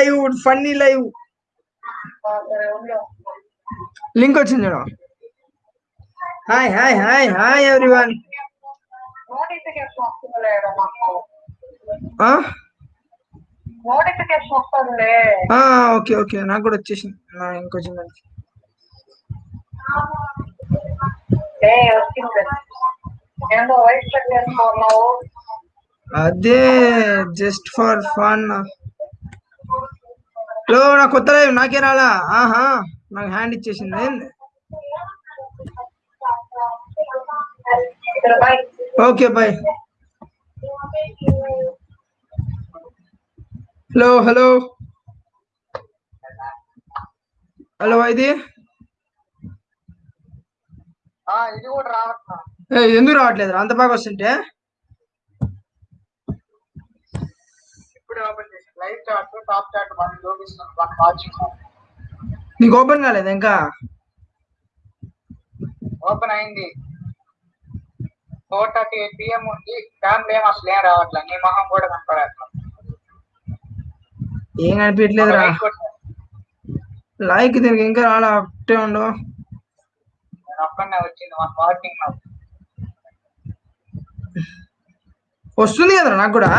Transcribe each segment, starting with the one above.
Live funny live. Link వచ్చింది చూడు. Hi hi hi hi everyone okay okay నాకు కూడా వచ్చేసింది. ఇంకొచ్చింది ఏ అదే జస్ట్ ఫర్ ఫన్ హలో నా కొత్త లైవ్ నాకే రాలా? ఆహా నాకు హ్యాండ్ ఇచ్చేసింది. Okay bye. Hello hello. Hello ఇది ఎందుకు రావట్లేదు అంత బాగా వస్తుంటే? ఇప్పుడే live chat top chat one చూపిస్తుంది వన్ వాచింగ్ నీకు ఓపెన్ కాలేదు ఇంకా? ఓపెన్ అయింది. ఫోర్ థర్టీ ఎయిట్ పిఎం ఉంది. ఫ్యామిలీ ఏం అసలు ఏం రావట్లే నీ మొహం కూడా కనపడట్లా ఏం కనిపించట్లేదురా. లైక్ కొట్టు. లైక్ దీనికి ఇంకా రాలా? ఒకటే ఉండు. నేను ఒక్కనే వచ్చింది. వన్ వాచింగ్ నాకు. వస్తుంది కదరా నాకు కూడా?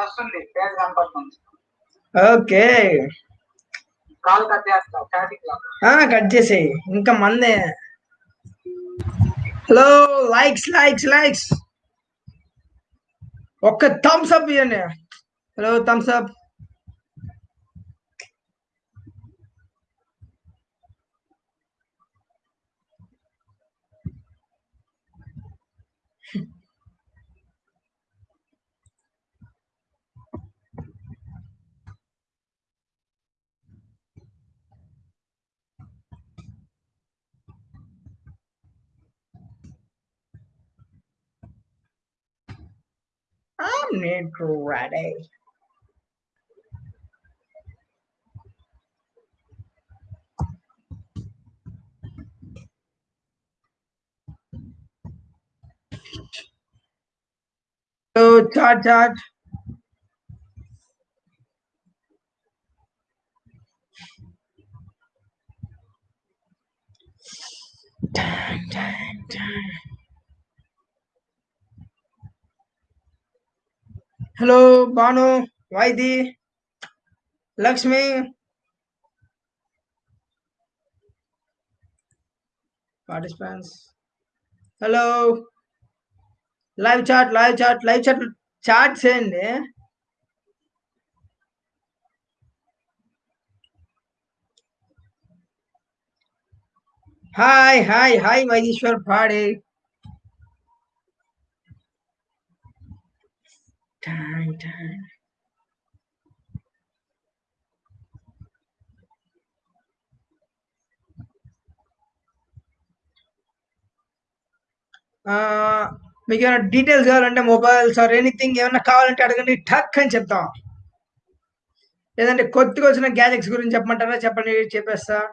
పేరు కనపడుతుంది. ఓకే. కాల్ కట్ చేస్తా. కట్ చేసేయి. ఇంకా మందే. Hello likes likes likes. ఒక్క థమ్స్ అప్ ఇవ్వండి hello thumbs up. need ready. So, Todd, Todd. Dun, dun, dun. Hello Bhanu వైది Lakshmi participants hello live chat live chat live chat chat చేయండి hi hi hi Vaidishwar పాడే Dang, dang. ఆ, మీకు ఏమైనా details కావాలంటే mobiles or anything ఏమైనా కావాలంటే అడగండి టక్ అని చెప్తాం. లేదంటే కొత్తగా వచ్చిన గ్యాజెట్స్ గురించి చెప్పమంటారా? చెప్పండి చెప్పేస్తా.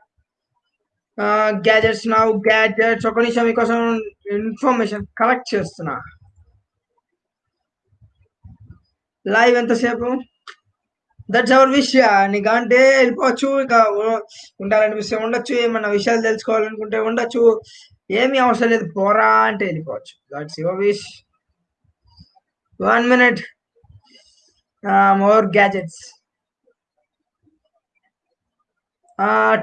గ్యాజెట్స్ నా గ్యాజెట్స్ ఒక నిమిషం మీకోసం ఇన్ఫర్మేషన్ కలెక్ట్ చేస్తున్నా. లైవ్ ఎంతసేపు? దట్స్ అవర్ విష్ నీకు అంటే వెళ్ళిపోవచ్చు ఇక ఉండాలనిపిస్తే ఉండొచ్చు ఏమన్నా విషయాలు తెలుసుకోవాలనుకుంటే ఉండొచ్చు. ఏమీ అవసరం లేదు పోరా అంటే వెళ్ళిపోవచ్చు. That's your wish one minute more gadgets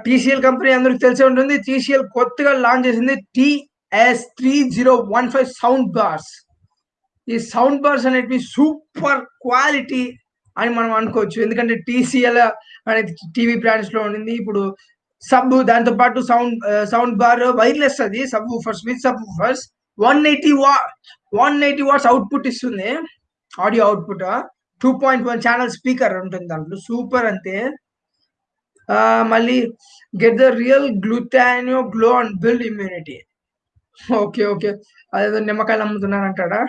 TCL company అందరికి తెలిసే ఉంటుంది. టీసీఎల్ కొత్తగా లాంచ్ చేసింది TS three zero one five sound bars ఈ సౌండ్ బార్స్ అనేటివి సూపర్ క్వాలిటీ అని మనం అనుకోవచ్చు. ఎందుకంటే టీసీఎల్ అనేది టీవీ బ్రాండ్స్లో ఉండింది. ఇప్పుడు సబ్ దాంతో పాటు సౌండ్ సౌండ్ బార్ వైర్లెస్ అది. Subwoofers with subwoofers one eighty వా వన్ ఎయిటీ వాట్స్ అవుట్పుట్ ఇస్తుంది. Audio output two point one channel speaker ఉంటుంది దాంట్లో. సూపర్ అంతే. ఆ, మళ్ళీ get the real గ్లూటానియో glow and build immunity okay okay. అదేదో నిమ్మకాయలు అమ్ముతున్నారంటాడా?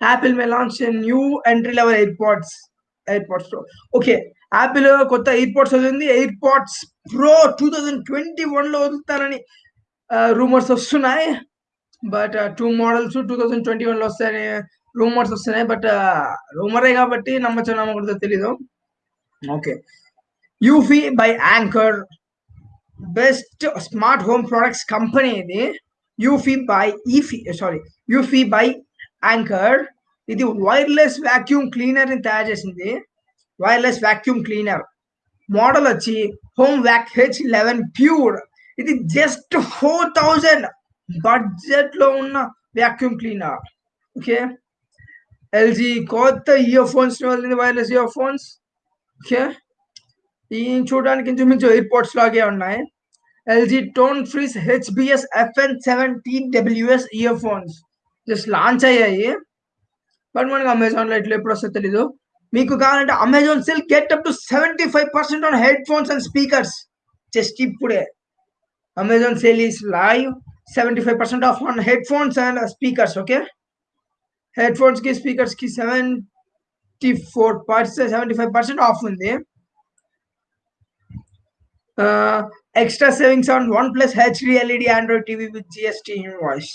Apple may launch new entry level AirPods AirPods okay Apple కొత్త AirPods వదిలింది. AirPods Pro two thousand twenty వన్లో వదులుతారని రూమర్స్ వస్తున్నాయి. But two models two thousand twenty వన్లో వస్తాయని rumours వస్తున్నాయి. బట్ రూమరే కాబట్టి నమ్మచ్చో నమ్మకూడదో తెలీదు. Okay Eufy by Anker best smart home products company ఇది. Eufy by Eufy sorry Eufy by Anker ఇది వైర్లెస్ వాక్యూమ్ క్లీనర్ని తయారు చేసింది. వైర్లెస్ వాక్యూమ్ క్లీనర్ మోడల్ వచ్చి home vac H eleven pure ఇది జస్ట్ ఫోర్ థౌజండ్ బడ్జెట్లో ఉన్న వ్యాక్యూమ్ క్లీనర్ ఓకే ఎల్జీ కొత్త earphones wireless earphones okay ఈ చూడడానికి ఇంచుమించు ఎయిర్పోర్ట్స్ లాగే ఉన్నాయి. LG tone frees HBS FN seventeen WS earphones just launch అయ్యాయి. బట్ మనకి అమెజాన్లో ఎట్లా ఎప్పుడు వస్తుందో తెలీదు. మీకు కావాలంటే Amazon sale get up to seventy five percent on headphones and speakers just ఇప్పుడే Amazon sale is live seventy five percent off on headphones and speakers okay head ఫోన్స్కి స్పీకర్స్కి seventy four percent seventy five percent off ఉంది extra savings on OnePlus HD LED Android TV with GST invoice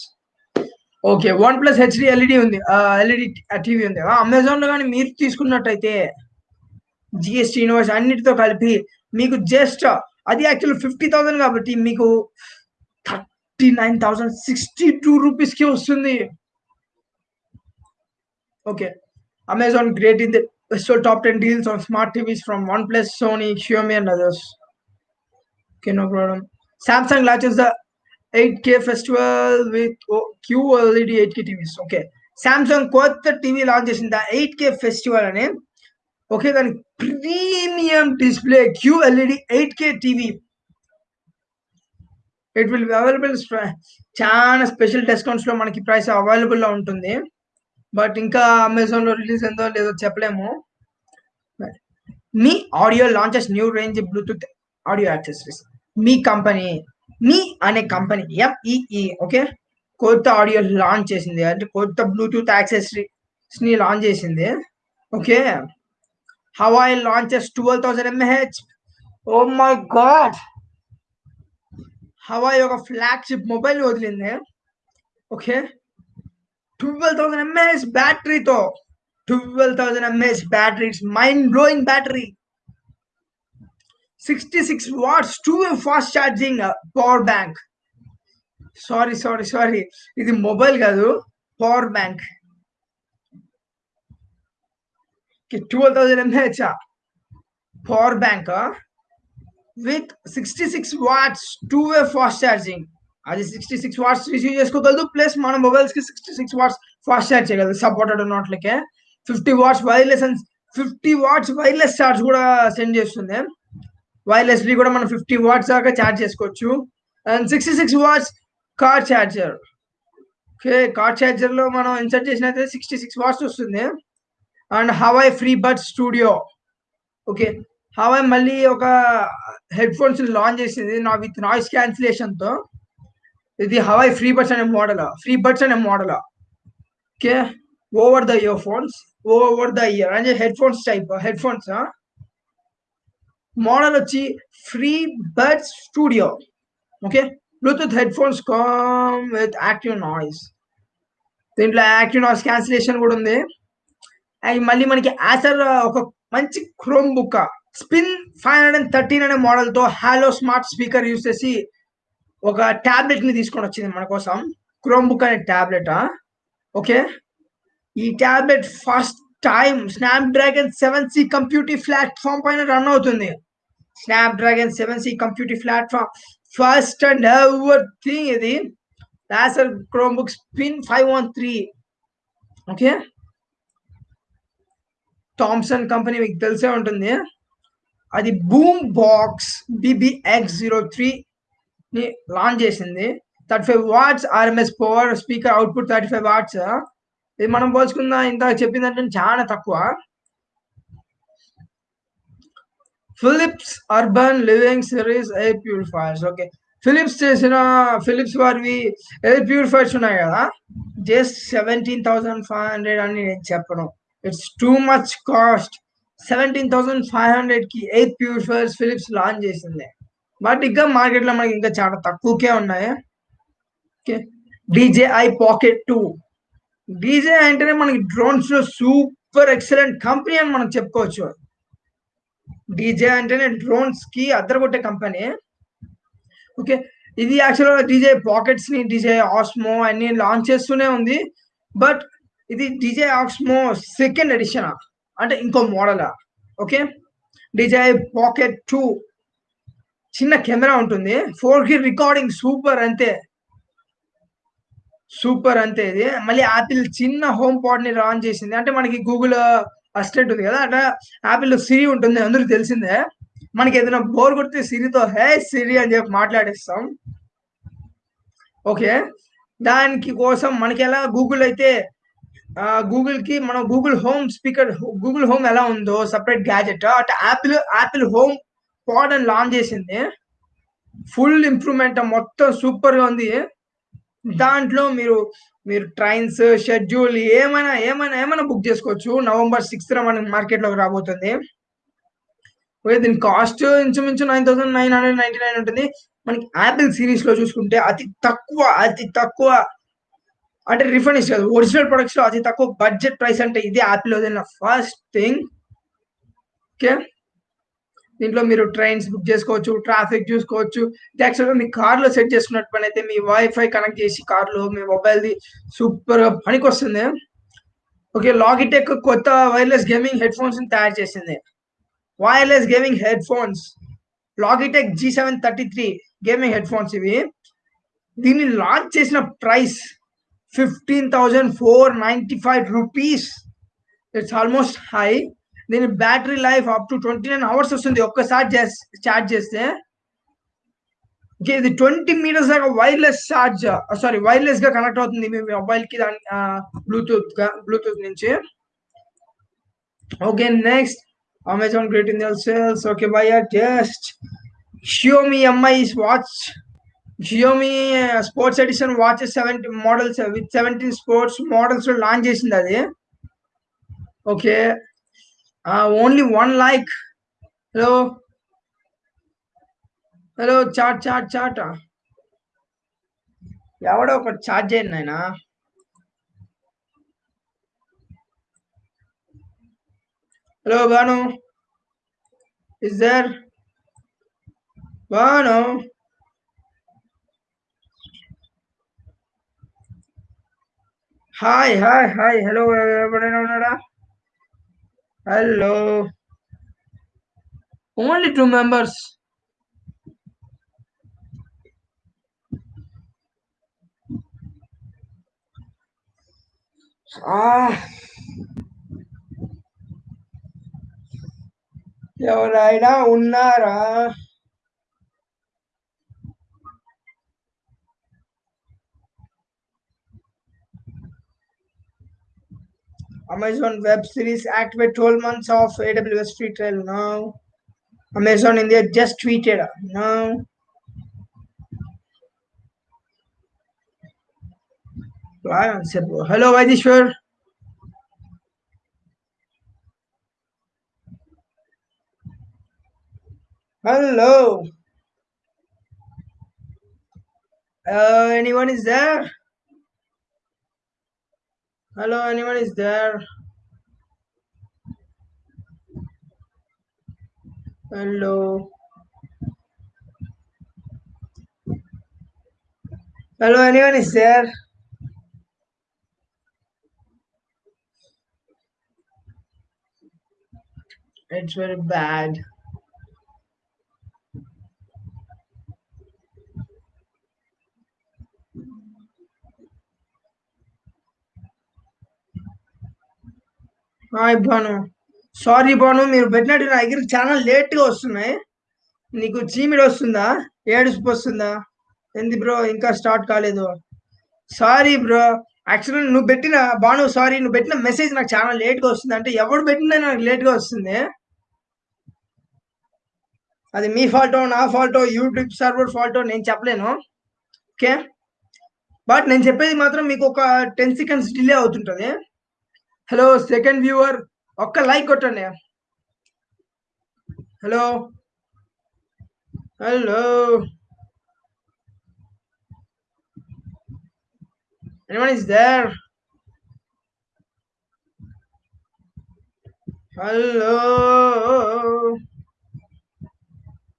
okay OnePlus HD LED ఉంది. LED TV ఉంది. అమెజాన్లో కానీ మీరు తీసుకున్నట్టయితే GST invoice అన్నిటితో కలిపి మీకు జస్ట్ అది యాక్చువల్ ఫిఫ్టీ థౌసండ్ కాబట్టి మీకు thirty nine thousand sixty two రూపీస్కి వస్తుంది. Okay Amazon great in the top ten deals on smart TVs from OnePlus Sony Xiaomi and others. Okay no problem Samsung launches ద 8K festival with QLED 8K TVs. Okay. Samsung కొత్త TV launch చేసింది. Eight K festival అని. Okay దాని premium display QLED eight K TV it will be available చాలా special డిస్కౌంట్స్లో మనకి price అవైలబుల్లో ఉంటుంది. బట్ ఇంకా అమెజాన్లో రిలీజ్ అయిందో లేదో చెప్పలేము. MEE audio launches new range Bluetooth audio accessories MEE company MEE అనే కంపెనీ ఎంఈఈ ఓకే కొత్త ఆడియో లాంచ్ చేసింది. అంటే కొత్త బ్లూటూత్ యాక్సెసరీస్ని లాంచ్ చేసింది. Okay Huawei launches twelve thousand mAh oh my god Huawei ఒక ఫ్లాగ్షిప్ మొబైల్ వదిలింది. Okay twelve thousand mAh బ్యాటరీతో twelve thousand mAh battery mind blowing battery sixty six watts two fast charging power bank sorry sorry sorry ఇది mobile కాదు power bank twelve thousand mAh power bank with sixty six watts two way fast charging అది sixty six watts receive చేసుకోగలదు plus మన మొబైల్స్కి sixty six watts fast charge చేయగలదు supported ఉన్నట్లకే fifty watts wireless and fifty watts wireless charge కూడా send చేస్తుంది. Wirelessly కూడా మనం fifty watts దాకా charge చేసుకోవచ్చు. And sixty six watts car charger okay car ఛార్జర్లో మనం ఇన్సర్ట్ చేసినట్లయితే సిక్స్టీ సిక్స్ వాట్స్ వస్తుంది. And Huawei free bud studio okay Huawei మళ్ళీ ఒక హెడ్ ఫోన్స్ లాంచ్ చేసింది. నా విత్ నాయిస్ క్యాన్సిలేషన్తో ఇది హవాయ్ ఫ్రీ బడ్స్ అనే మోడల్ ఫ్రీ బడ్స్ అనే model okay over the earphones over the ear అంటే headphones type headphones model వచ్చి free birds studio okay Bluetooth headphones come with active noise దీంట్లో active noise cancellation కూడా ఉంది. And మళ్ళీ మనకి Acer ఒక మంచి Chromebook spin five hundred and thirteen అనే మోడల్తో స్మార్ట్ స్పీకర్ యూస్ చేసి ఒక టాబ్లెట్ని తీసుకొని వచ్చింది మన కోసం. క్రోమ్ బుక్ అనే టాబ్లెట్ ఓకే ఈ tablet fast time Snapdragon seven C computer platform పైన రన్ అవుతుంది. Snapdragon seven C computer platform first and ever thing ఇది Acer Chromebook spin five one three. Okay? Thomson company మీకు తెలిసే ఉంటుంది. అది boom box BBX zero త్రీని launch చేసింది. Thirty five watts RMS power speaker output thirty five watts. ఇది మనం పోల్చుకున్న ఇంత చెప్పిందంటే చాలా తక్కువ. Philips urban living series air purifiers okay Philips చేసిన ఫిలిప్స్ వారివి ఎయిర్ ప్యూరిఫైర్స్ ఉన్నాయి కదా? Just seventeen thousand five hundred అని నేను చెప్పను. It's too much cost seventeen thousand five హండ్రెడ్కి ఎయిర్ ప్యూరిఫైర్స్ ఫిలిప్స్ లాంచ్ చేసింది. బట్ ఇంకా మార్కెట్లో మనకి ఇంకా చాలా తక్కువకే ఉన్నాయి. Okay DJI pocket two DJI అంటేనే మనకి డ్రోన్స్లో సూపర్ ఎక్సలెంట్ కంపెనీ అని మనం చెప్పుకోవచ్చు. డీజే అంటేనే డ్రోన్స్కి అద్దరగొట్టే కంపెనీ ఓకే ఇది యాక్చువల్గా డీజే పాకెట్స్ని డీజే ఆస్మో అన్ని లాంచ్ చేస్తూనే ఉంది. బట్ ఇది డీజే ఆస్మో సెకండ్ ఎడిషన్ అంటే ఇంకో model okay DJI pocket two చిన్న కెమెరా ఉంటుంది. ఫోర్కి రికార్డింగ్ సూపర్ అంతే. సూపర్ అంతే ఇది. మళ్ళీ యాపిల్ చిన్న హోమ్ పాడ్ని లాంచ్ చేసింది. అంటే మనకి గూగుల్ అసిస్టెంట్ ఉంది కదా అట్లా యాపిల్ సిరి ఉంటుంది అందరికి తెలిసిందే. మనకి ఏదైనా బోర్ కొడితే సిరితో హే సిరి అని చెప్పి మాట్లాడేస్తాం. ఓకే. దానికి కోసం మనకి ఎలా గూగుల్ అయితే గూగుల్కి మనం Google home speaker Google home ఎలా ఉందో సపరేట్ గ్యాజెట్ అటు యాపిల్ యాపిల్ హోమ్ పాడ్ అని లాంచ్ చేసింది. ఫుల్ ఇంప్రూవ్మెంట్ మొత్తం సూపర్గా ఉంది. దాంట్లో మీరు మీరు ట్రైన్స్ షెడ్యూల్ ఏమైనా ఏమైనా ఏమైనా బుక్ చేసుకోవచ్చు. నవంబర్ సిక్స్త్ మనకి మార్కెట్లోకి రాబోతుంది. ఓకే దీని కాస్ట్ ఇంచుమించు nine thousand nine hundred ninety nine ఉంటుంది. మనకి యాపిల్ సిరీస్లో చూసుకుంటే అతి తక్కువ అతి తక్కువ అంటే రిఫండ్ ఇస్తారు. ఒరిజినల్ ప్రొడక్ట్స్లో అతి తక్కువ బడ్జెట్ ప్రైస్ అంటే ఇదే యాపిల్ వదిలిన ఫస్ట్ థింగ్ ఓకే దీంట్లో మీరు ట్రైన్స్ బుక్ చేసుకోవచ్చు ట్రాఫిక్ చూసుకోవచ్చు. యాక్చువల్గా మీ కార్లో సెట్ చేసుకున్నట్టు పని అయితే మీ వైఫై కనెక్ట్ చేసి కార్లో మీ మొబైల్ది సూపర్గా పనికి వస్తుంది. ఓకే లాగిటెక్ కొత్త వైర్లెస్ గేమింగ్ హెడ్ ఫోన్స్ తయారు చేసింది. Wireless gaming headphones Logitech G seven thirty three gaming headphones ఇవి. దీన్ని లాంచ్ చేసిన price fifteen thousand four ninety five rupees it's almost high దీని battery life up to twenty nine hours వస్తుంది ఒక్కసారి charge చేస్తే. Okay ఇది ట్వంటీ మీటర్స్ దాకా wireless charge sorry వైర్లెస్గా కనెక్ట్ అవుతుంది మీ మొబైల్కి దాని బ్లూటూత్గా బ్లూటూత్ నుంచి. Okay next Amazon great Indian sales okay by just Xiaomi Mi watch Xiaomi sports edition watch seventy models with seventeen sports models launch చేసింది అది. Okay only one like hello hello chat chat chat ఎవడో ఒకటి charge చేయండి నాయన hello Bhanu is there Bhanu hi hi hi hello ఎవరైనా ఉన్నాడా hello only two members ఎవరైనా ఉన్నారా? Amazon web series activate 12 months of AWS free trial now. Amazon India just tweeted now. Hello, Vaidishwar. Hello. Uh, anyone is there? Hello, anyone is there? Hello. Hello, anyone is there? It's very bad. Hi Bhanu. Sorry Bhanu మీరు పెట్టినట్టు నా దగ్గర చాలా లేట్గా వస్తున్నాయి. నీకు చీమిడి వస్తుందా? ఏడుపు వస్తుందా? ఏంది బ్రో? ఇంకా స్టార్ట్ కాలేదు. Sorry bro. యాక్చువల్లీ నువ్వు పెట్టిన బాను సారీ నువ్వు పెట్టిన మెసేజ్ నాకు చాలా లేట్గా వస్తుంది. అంటే ఎవడు పెట్టినా నాకు లేట్గా వస్తుంది. అది మీ ఫాల్టో నా ఫాల్టో యూట్యూబ్ సర్వర్ ఫాల్టో నేను చెప్పలేను. ఓకే? బట్ నేను చెప్పేది మాత్రం మీకు ఒక టెన్ సెకండ్స్ డిలే అవుతుంటుంది. హలో సెకండ్ వ్యూవర్ ఒక్క లైక్ కొట్టండి. Hello hello anyone is there? Hello.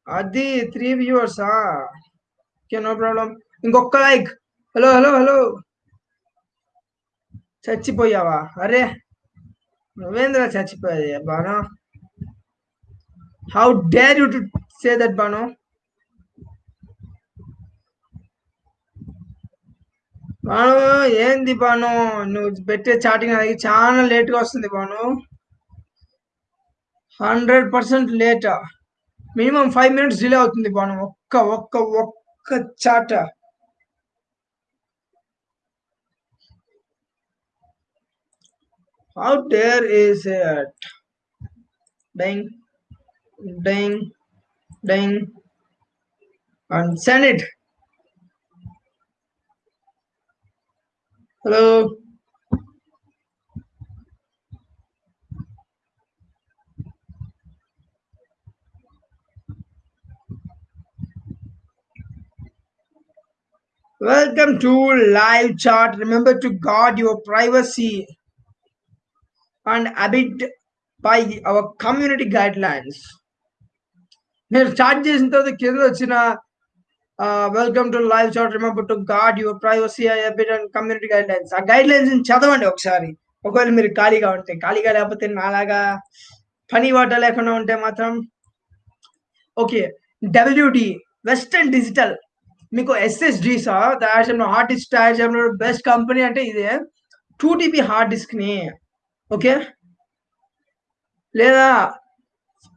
అది త్రీ వ్యూవర్సా ఓకే నో ప్రాబ్లం ఇంకొక లైక్ హలో హలో హలో చచ్చిపోయావా? అరే నువ్వేంద్రా చచ్చిపోయాది? Banu? How dare you to say that Banu? Banu ఏంది బాను? నువ్వు పెట్టే చాటింగ్ అనేది చాలా లేట్గా వస్తుంది Banu. Hundred percent late. Minimum five minutes delay అవుతుంది బాను. ఒక్క ఒక్క ఒక్క చాట. How dare is it? Ding, ding, ding, and send it. Hello. Welcome to live chat. Remember to guard your privacy. And abide by our community guidelines. మీరు start చేసిన తర్వాత కింద వచ్చిన welcome to live chat remember to guard your privacy abide and community guidelines ఆ guidelines చదవండి ఒకసారి. ఒకవేళ మీరు ఖాళీగా ఉంటే ఖాళీగా లేకపోతే నాలాగా పని వాట లేకుండా ఉంటే మాత్రం. ఓకే డబ్ల్యూడి వెస్టర్న్ డిజిటల్ మీకు ఎస్ఎస్డి సా తయారు హార్డ్ డిస్క్ తయారు చేయడంలో బెస్ట్ కంపెనీ అంటే ఇదే. టూ టీబీ హార్డ్ డిస్క్ని. ఓకే? లేదా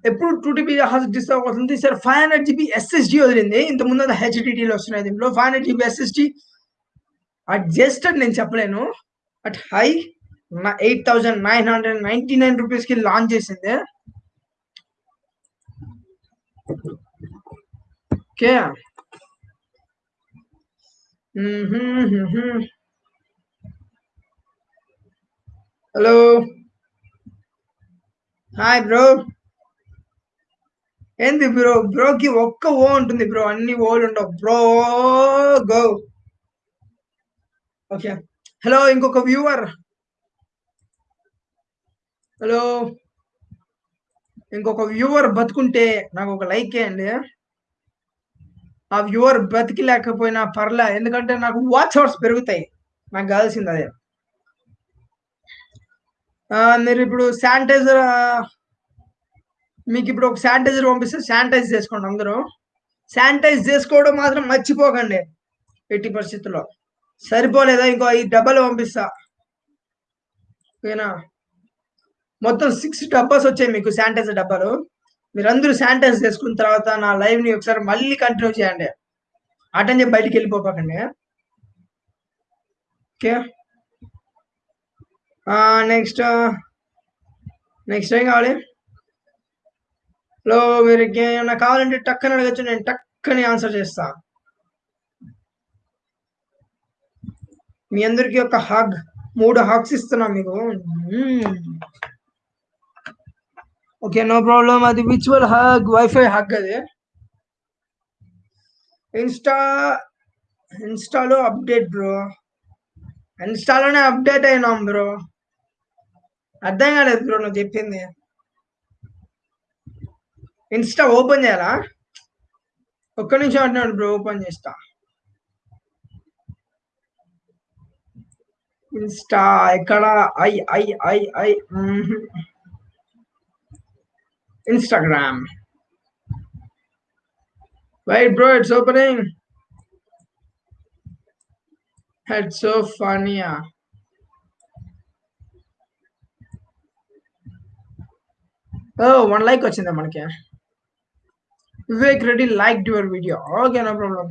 ఎప్పుడు టూ టీబీ హాస్ డిస్క్ అవుతుంది? Sir five hundred GB SSD వదిలింది. ఇంత ముందు హెచ్డిటీలు వస్తున్నాయి దీంట్లో. Five hundred GB SSD at just నేను చెప్పలేను. At high eight thousand nine hundred ninety nine రూపీస్కి లాంచ్ చేసింది. ఓకే? హలో హాయ్ బ్రో ఏంది బ్రో బ్రోకి ఒక్క ఓ ఉంటుంది బ్రో అన్ని ఓలు ఉండవు. బ్రో గో ఓకే హలో ఇంకొక వ్యూవర్ హలో ఇంకొక వ్యూవర్ బతుకుంటే నాకు ఒక లైక్ వేయండి ఆ వ్యూవర్ బతికి లేకపోయినా పర్లే. ఎందుకంటే నాకు వాచ్ అవర్స్ పెరుగుతాయి. నాకు కావాల్సింది అదే. మీరు ఇప్పుడు శానిటైజర్ మీకు ఇప్పుడు ఒక శానిటైజర్ పంపిస్తే శానిటైజ్ చేసుకోండి అందరూ. శానిటైజ్ చేసుకోవడం మాత్రం మర్చిపోకండి ఎట్టి పరిస్థితుల్లో. సరిపోలేదా? ఇంకో ఐదు డబ్బాలు పంపిస్తా. ఓకేనా? మొత్తం సిక్స్ డబ్బాస్ వచ్చాయి మీకు శానిటైజర్ డబ్బాలు. మీరందరూ శానిటైజ్ చేసుకున్న తర్వాత నా లైవ్ని ఒకసారి మళ్ళీ కంటిన్యూ చేయండి. అటెండ్ చెప్పి బయటికి వెళ్ళిపోకండి. ఓకే? నెక్స్ట్ నెక్స్ట్ ఏం కావాలి? హలో మీరు ఏమైనా కావాలంటే టక్కని అడగచ్చు నేను టక్కని ఆన్సర్ చేస్తా. మీ అందరికి ఒక హగ్ మూడు హగ్స్ ఇస్తున్నా మీకు. ఓకే నో ప్రాబ్లం అది విచువల్ హగ్ వైఫై హగ్ అది. ఇన్స్టా ఇన్స్టాలో అప్డేట్ బ్రో ఇన్స్టాలోనే అప్డేట్ అయినాం బ్రో అర్థం కాలేదు బ్రో నువ్వు చెప్పింది. ఇన్స్టా ఓపెన్ చేయాలా? ఒక్క నిమిషం అంటున్నాడు బ్రో ఓపెన్ చేస్తా. ఇన్స్టా ఎక్కడ? I I I I Instagram. Wait bro it's opening hat so ఫనియా ఓ వన్ లైక్ వచ్చిందా మనకి? Vivek Reddy like your video okay no problem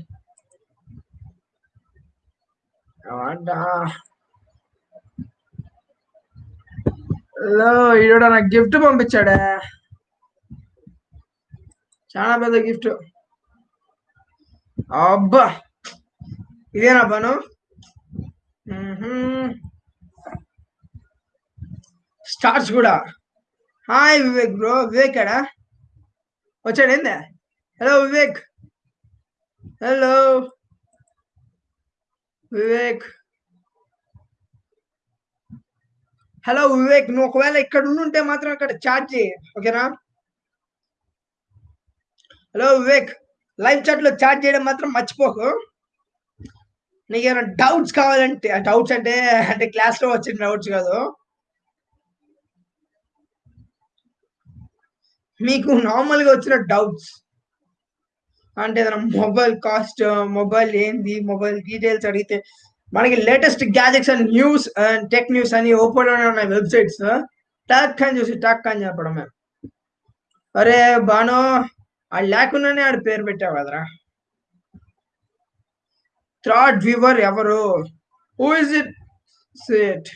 hello ఈడ నాకు గిఫ్ట్ పంపించాడే? చాలా పెద్ద గిఫ్ట్ అబ్బా! ఇదేనా పను? స్టార్స్ కూడా. హాయ్ వివేక్ బ్రో వివేక్ ఎడా వచ్చాడు ఏందా hello Vivek hello Vivek hello Vivek నువ్వు ఒకవేళ ఇక్కడ ఉంటే మాత్రం అక్కడ చాట్ చేయి. ఓకేనా హలో వివేక్ లైవ్ చాట్లో చాట్ చేయడం మాత్రం మర్చిపోకు. నీకు ఏమైనా డౌట్స్ కావాలంటే డౌట్స్ అంటే అంటే క్లాస్లో వచ్చిన డౌట్స్ కాదు. మీకు నార్మల్గా వచ్చిన డౌట్స్ అంటే ఏదైనా మొబైల్ కాస్ట్ మొబైల్ ఏంది మొబైల్ డీటెయిల్స్ అడిగితే మనకి latest gadgets and news and tech news అని ఓపెన్ ఉన్నాయి వెబ్సైట్స్ టాక్ అని చూసి టాక్ అని చెప్పడం మేము అరే బాను అది లేకుండానే ఆడు పేరు పెట్టావు కదరా. థ్రాడ్ వ్యూవర్ ఎవరు? హూ ఇస్ ఇట్ సిట్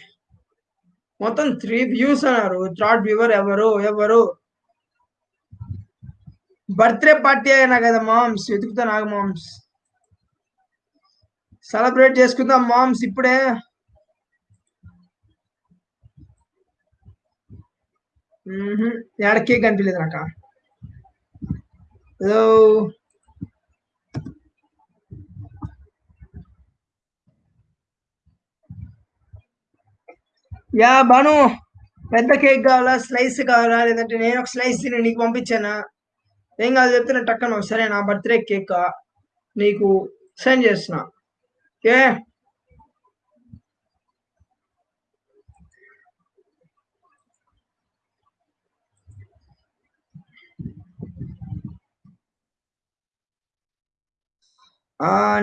మొత్తం త్రీ వ్యూస్ అన్నారు. థ్రాడ్ వ్యూవర్ ఎవరు? ఎవరు? బర్త్డే పార్టీ అయినా కదా మామ్స్? వెతుకుతా నాకు మామ్స్. సెలబ్రేట్ చేసుకుందాం మామ్స్ ఇప్పుడే. ఎక్కడ కేక్ కనిపించలేదు నాక? హలో. యా బాను. పెద్ద కేక్ కావాలా? స్లైస్ కావాలా? లేదంటే నేను ఒక స్లైస్ నీకు పంపించానా? ఏం కాదు చెప్తున్నా టక్కన సరే నా బర్త్డే కేక్ నీకు సెండ్ చేస్తున్నా. ఏ?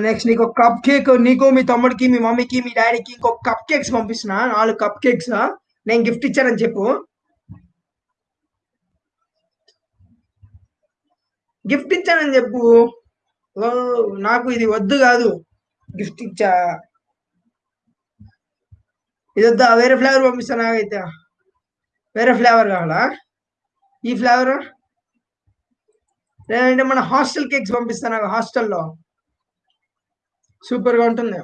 నెక్స్ట్ నీకు ఒక కప్ కేక్ నీకు మీ తమ్ముడికి మీ మమ్మీకి మీ డాడీకి ఇంకొక కప్ కేక్స్ పంపిస్తున్నా నాలుగు కప్ కేక్స్ నేను గిఫ్ట్ ఇచ్చానని చెప్పు. గిఫ్ట్ ఇచ్చానని చెప్పు. ఓ నాకు ఇది వద్దు కాదు. గిఫ్ట్ ఇచ్చా. ఇది వద్దా వేరే ఫ్లేవర్ పంపిస్తా నాకైతే. వేరే ఫ్లేవర్ కావాలా? ఈ ఫ్లేవర్? లేదంటే మన హాస్టల్ కేక్స్ పంపిస్తా నాకు హాస్టల్లో. సూపర్గా ఉంటుంది.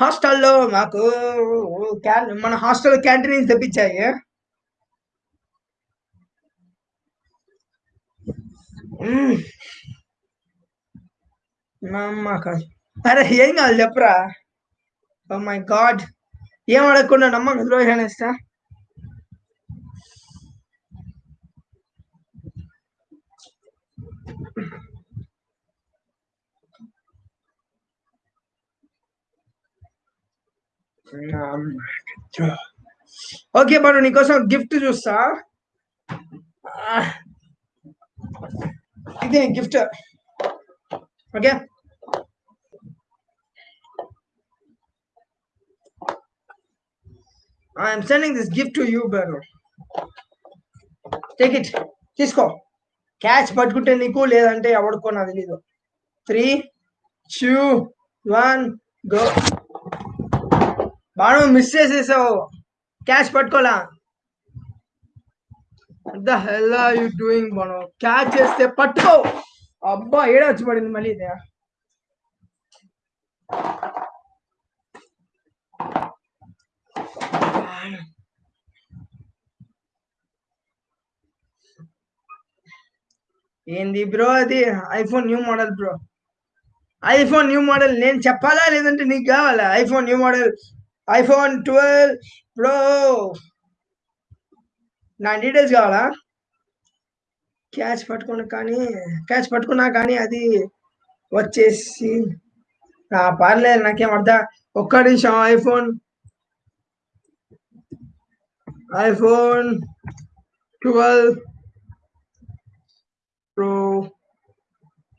హాస్టల్లో మాకు క్యాన్ మన హాస్టల్ క్యాంటీన్ తెప్పించాయి. మ్మ్. మా అమ్మ కాదు అరే ఏం కాదు చెప్పరా ఓ మై గాడ్ ఏం అడగకుండా నమ్మకం ద్రోహి అనేస్తా ఓకే బాను నీకోసం గిఫ్ట్ చూస్తా ఆ. Gift. Okay? I'm sending this gift to you brother take it తీసుకో. క్యాచ్ పట్టుకుంటే నీకు లేదంటే ఎవడుకో నాకు తెలీదు. త్రీ టూ వన్ గో బాణం మిస్ చేసేసావు. Catch పట్టుకోలా? The hell are you doing మనం క్యాచ్ చేస్తే పట్టుకో అబ్బా ఏడ వచ్చి పడింది మళ్ళీ ఇదే. ఏంది బ్రో అది? IPhone new model bro. IPhone new model నేను చెప్పాలా లేదంటే నీకు కావాలా? IPhone new model iPhone twelve pro. నా డీటెయిల్స్ కావాలా? క్యాచ్ పట్టుకున్నా కానీ క్యాచ్ పట్టుకున్నా కానీ అది వచ్చేసి ఆ, పర్లేదు నాకేం అర్థం ఒక్క నిమిషం iPhone. IPhone twelve pro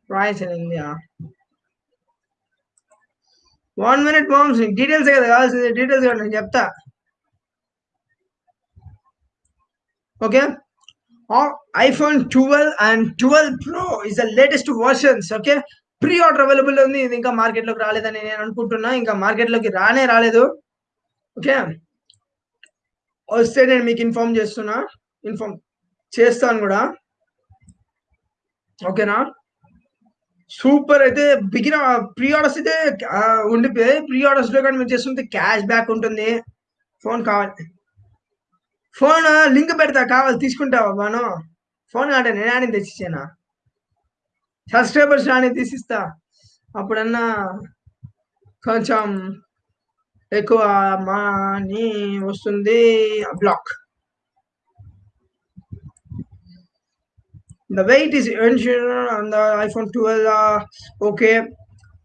price India one minute moms details కదా కావాల్సింది డీటెయిల్స్ కదా నేను చెప్తా. Okay iPhone twelve and twelve pro is the latest versions okay pre order available ఉంది. ఇది ఇంకా మార్కెట్లోకి రాలేదని నేను అనుకుంటున్నా. ఇంకా మార్కెట్లోకి రానే రాలేదు. ఓకే వస్తే నేను మీకు ఇన్ఫార్మ్ చేస్తున్నా. ఇన్ఫార్మ్ చేస్తాను కూడా. ఓకేనా సూపర్ అయితే బిగిన ప్రీ ఆర్డర్స్ అయితే ఉండిపోయాయి. ప్రీ ఆర్డర్స్లో కానీ మీరు చేస్తుంటే క్యాష్ బ్యాక్ ఉంటుంది. ఫోన్ కావాలి. ఫోన్ లింక్ పెడతా కావాలి తీసుకుంటావా బాను? ఫోన్ కాటే నేను అని తెచ్చిచ్చానా? సబ్స్క్రైబర్స్ రాని తీసిస్తా. అప్పుడన్నా కొంచెం ఎక్కువ మనీ వస్తుంది black. The wait is on the iPhone twelve okay.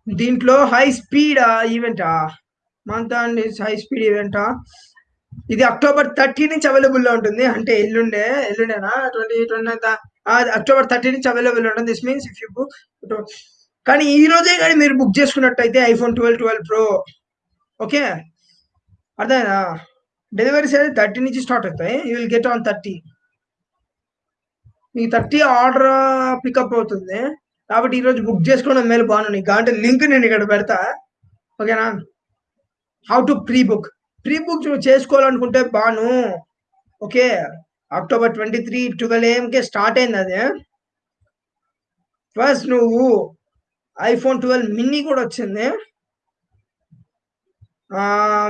దీంట్లో హై స్పీడ్ ఈవెంటా? మంత్ అండ్ హై స్పీడ్ ఈవెంటా? ఇది అక్టోబర్ థర్టీ నుంచి అవైలబుల్లో ఉంటుంది. అంటే ఎల్లుండే ఎల్లుండేనా? ట్వంటీ ట్వంటీ అక్టోబర్ థర్టీ నుంచి అవైలబుల్ ఉంటుంది. This means if you book కానీ ఈ రోజే కానీ మీరు బుక్ చేసుకున్నట్టయితే iPhone twelve twelve pro okay అర్థమైనా డెలివరీస్ అయితే థర్టీ నుంచి స్టార్ట్ అవుతాయి. You will get on thirty మీకు థర్టీ ఆర్డర్ పికప్ అవుతుంది. కాబట్టి ఈరోజు బుక్ చేసుకోవడం మేలు బాగున్నాను నీకు అంటే లింక్ నేను ఇక్కడ పెడతా. ఓకేనా how to pre book pre book నువ్వు చేసుకోవాలనుకుంటే Bhanu. Okay? October twenty three twelve ఏఎంకే start అయింది అది. ఫస్ట్ నువ్వు ఐఫోన్ ట్వెల్వ్ మినీ కూడా వచ్చింది.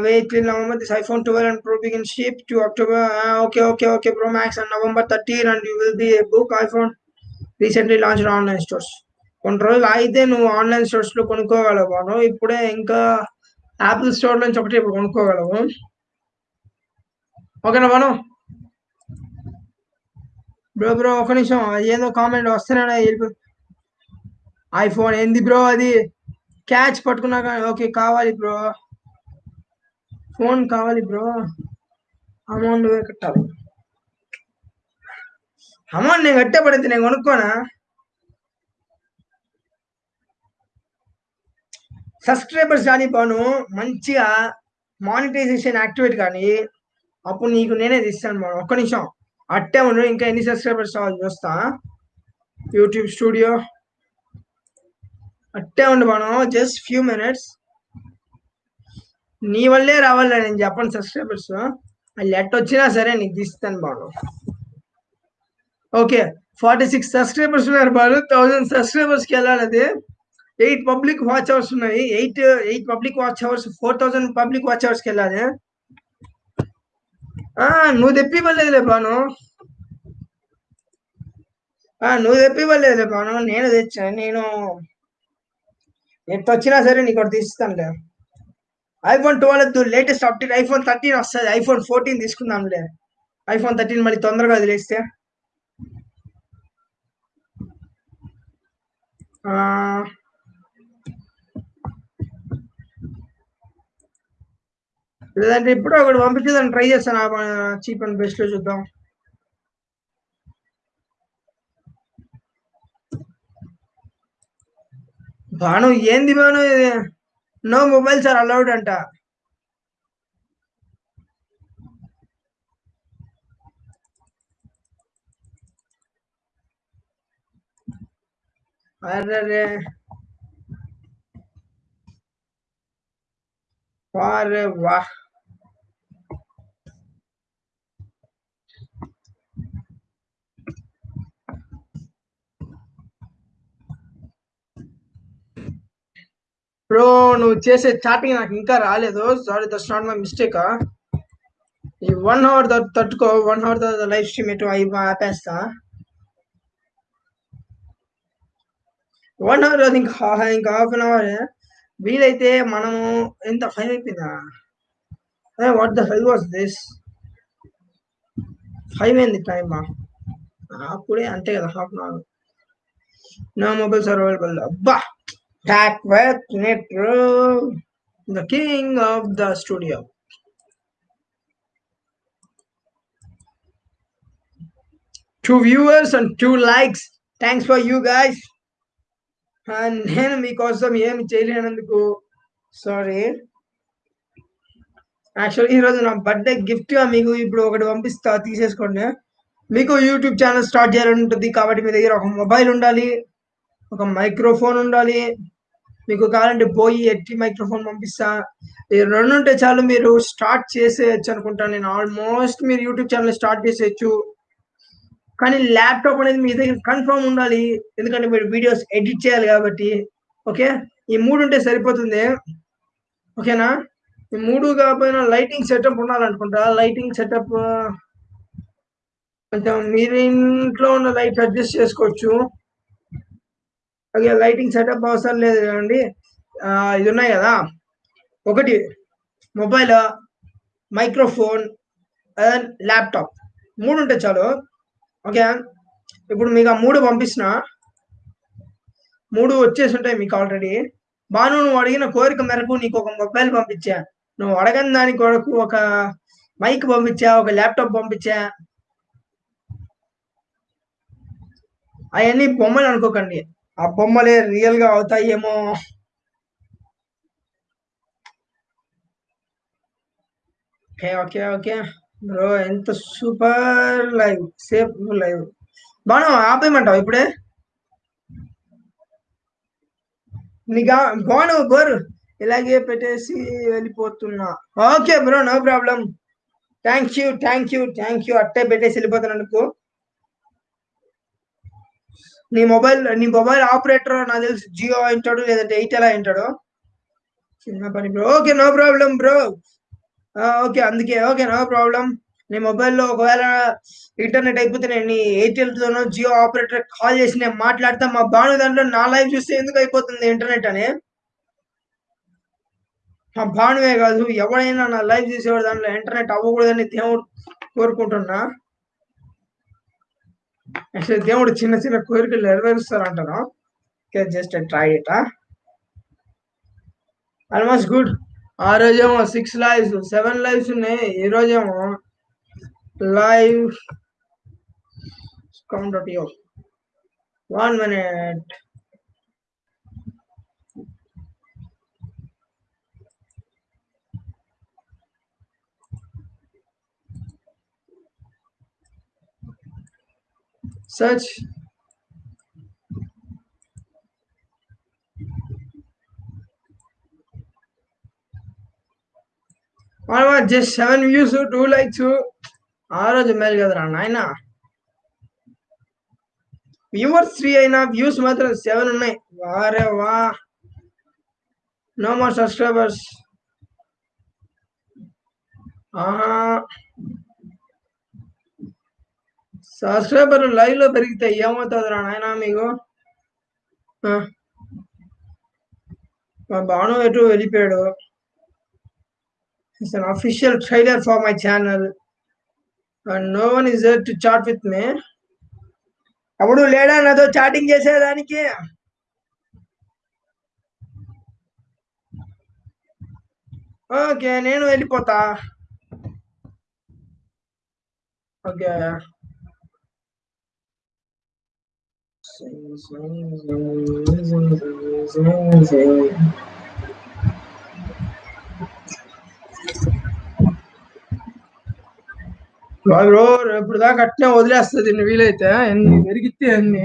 Wait November this iPhone twelve and pro begin ship to October okay okay okay pro max and November thirteen and you will be book iPhone recently launch online stores. కొన్ని రోజులు అయితే నువ్వు online స్టోర్స్లో కొనుక్కోగలవు Banu. ఇప్పుడే ఇంకా Apple store నుంచి ఒకటి ఇప్పుడు కొనుక్కోగలము. ఓకేనా మనం? బ్రో బ్రో ఒక నిమిషం. ఏదో కామెంట్ వస్తేనే ఐఫోన్ ఏంది బ్రో అది? క్యాచ్ పట్టుకున్నా కానీ ఓకే కావాలి బ్రో. ఫోన్ కావాలి బ్రో. అమౌంట్ కట్టాలి. అమౌంట్ నేను కట్టే పడింది నేను కొనుక్కోనా? సబ్స్క్రైబర్స్ కానీ బాను మంచిగా మానిటైజేషన్ యాక్టివేట్ కానీ అప్పుడు నీకు నేనే తీస్తాను బాను. ఒక్క నిమిషం. అట్టే ఉండు ఇంకా ఎన్ని సబ్స్క్రైబర్స్ కావాలి చూస్తా. యూట్యూబ్ స్టూడియో అట్టే ఉండు బాను జస్ట్ ఫ్యూ మినిట్స్ నీ వల్లే రావాలి నేను చెప్పను సబ్స్క్రైబర్స్ అది ఎట్ వచ్చినా సరే నీకు తీస్తాను Bhanu. Okay forty six subscribers ఉన్నారు బాను. థౌసండ్ సబ్స్క్రైబర్స్కి వెళ్ళాలి అది. ఎయిట్ పబ్లిక్ వాచ్ అవర్స్ ఉన్నాయి. Eight eight public watch hours four thousand public watch అవర్స్కి వెళ్ళాలి. ఆ, నువ్వు తెప్పివ్వలేదులే బాను ఆ, నువ్వు తెప్పివ్వలేదులే బాను నేను తెచ్చా నేను ఎట్ వచ్చినా సరే నీకు ఒకటి తీస్తానులే. IPhone twelve latest update. IPhone thirteen వస్తుంది. ఐఫోన్ ఫోర్టీన్ తీసుకుందాంలే. ఐఫోన్ థర్టీన్ మళ్ళీ తొందరగా వదిలేస్తే. ఆ, లేదంటే ఇప్పుడు ఒకటి పంపించేదాన్ని ట్రై చేస్తాను. చీప్ అండ్ బెస్ట్లో చూద్దాం. భాను ఏంది Bhanu? No mobiles are allowed అంట. అరే వారే వాహ్ బ్రో నువ్వు చేసే చాటింగ్ నాకు ఇంకా రాలేదు. Sorry that's not my mistake ఈ వన్ అవర్ తట్టుకో వన్ అవర్ లైవ్ స్ట్రీమ్ ఎటు అయి ఆపేస్తా. వన్ అవర్ ఇంకా ఇంకా హాఫ్ అన్ అవర్ వీలైతే మనము ఎంత ఫైవ్ అయిపోయిందా? What the five was this five అయింది టైమా అప్పుడే అంతే కదా హాఫ్ అన్ అవర్ నా మొబైల్స్ ఆర్ అవైలబుల్ అబ్బా! Back with Nitro, the king of the studio. Two viewers and two likes. Thanks for you guys And నేను మీకోసం ఏమి చేయలేనందుకు సారీ యాక్చువల్ ఈరోజు నా బర్త్డే గిఫ్ట్గా మీకు ఇప్పుడు ఒకటి పంపిస్తా తీసేసుకోండి మీకు యూట్యూబ్ ఛానల్ స్టార్ట్ చేయాలని ఉంటుంది కాబట్టి మీ దగ్గర ఒక మొబైల్ ఉండాలి ఒక మైక్రోఫోన్ ఉండాలి. మీకు కావాలంటే పోయి ఎట్టి మైక్రోఫోన్ పంపిస్తా. ఈ రెండు ఉంటే చాలు మీరు స్టార్ట్ చేసేయచ్చు అనుకుంటాను నేను. ఆల్మోస్ట్ మీరు యూట్యూబ్ ఛానల్ స్టార్ట్ చేసేయచ్చు. కానీ ల్యాప్టాప్ అనేది మీ దగ్గర కన్ఫర్మ్ ఉండాలి. ఎందుకంటే మీరు వీడియోస్ ఎడిట్ చేయాలి కాబట్టి. ఓకే ఈ మూడు ఉంటే సరిపోతుంది. ఓకేనా ఈ మూడు కాకపోయినా లైటింగ్ సెటప్ ఉండాలనుకుంటా. లైటింగ్ సెటప్ కొంచెం మీరు ఇంట్లో ఉన్న లైట్ అడ్జస్ట్ చేసుకోవచ్చు. అలాగే లైటింగ్ సెటప్ అవసరం లేదు అండి ఇది ఉన్నాయి కదా. ఒకటి మొబైల్ మైక్రోఫోన్ అండ్ ల్యాప్టాప్. మూడు ఉంటే చాలు. ఓకే. ఇప్పుడు మీకు ఆ మూడు పంపిస్తున్న. మూడు వచ్చేసి ఉంటాయి మీకు ఆల్రెడీ. బాను నువ్వు అడిగిన కోరిక మేరకు నీకు ఒక మొబైల్ పంపించా. నువ్వు అడగని దాని కొరకు ఒక మైక్ పంపించా ఒక ల్యాప్టాప్ పంపించా. అవన్నీ బొమ్మలు అనుకోకండి. ఆ బొమ్మలే రియల్గా అవుతాయేమో. Okay okay okay. బ్రో ఎంత super live safe live. Bhanu ఆపేయమంటావు ఇప్పుడే? నీకా బాను బోర్. ఇలాగే పెట్టేసి వెళ్ళిపోతున్నా. Okay bro no problem. Thank you thank you thank you అట్టే పెట్టేసి వెళ్ళిపోతున్నాను నీ మొబైల్ నీ మొబైల్ ఆపరేటర్ నాకు తెలిసి. జియో అయింటాడు లేదంటే ఎయిర్టెల్ అయింటాడు చిన్న పని bro okay no problem bro okay అందుకే ఓకే నో ప్రాబ్లం నీ మొబైల్లో ఒకవేళ ఇంటర్నెట్ అయిపోతే నేను నీ ఎయిర్టెల్ తోనో జియో ఆపరేటర్ కాల్ చేసి నేను మాట్లాడతా. మా బాను దాంట్లో నా లైఫ్ చూస్తే ఎందుకు అయిపోతుంది ఇంటర్నెట్ అని? మా భానువే కాదు ఎవడైనా నా లైఫ్ చూసేవాడు దాంట్లో ఇంటర్నెట్ అవ్వకూడదని దేవుడు కోరుకుంటున్నా. యాక్చువల్లీ దేవుడు చిన్న చిన్న కోరికలు నెరవేరుస్తారు అంటాను just try it almost good ఆ రోజేమో సిక్స్ లైవ్స్ సెవెన్ లైవ్స్ ఉన్నాయి. ఈ రోజేమో live count you one minute search just seven views two likes ఆ రోజు మేలు కదరా నాయన. వ్యూవర్స్ త్రీ అయినా వ్యూస్ మాత్రం సెవెన్ ఉన్నాయి. వారే వా. నో మోర్ సబ్స్క్రైబర్స్ ఆహా. సబ్స్క్రైబర్ లైవ్లో పెరిగితే ఏమవుతుందిరా నాయన మీకు? ఆ. మా బాను ఎటు వెళ్ళిపోయాడు? It's unofficial trailer for my channel and no one is to chat with me అప్పుడు లేడా నాతో చాటింగ్ చేసేదానికి? ఓకే నేను వెళ్ళిపోతా. ఓకే బ్రో ఇప్పుడు దాకా అట్నే వదిలేస్తుంది వీలైతే ఎన్ని పెరిగితే అన్ని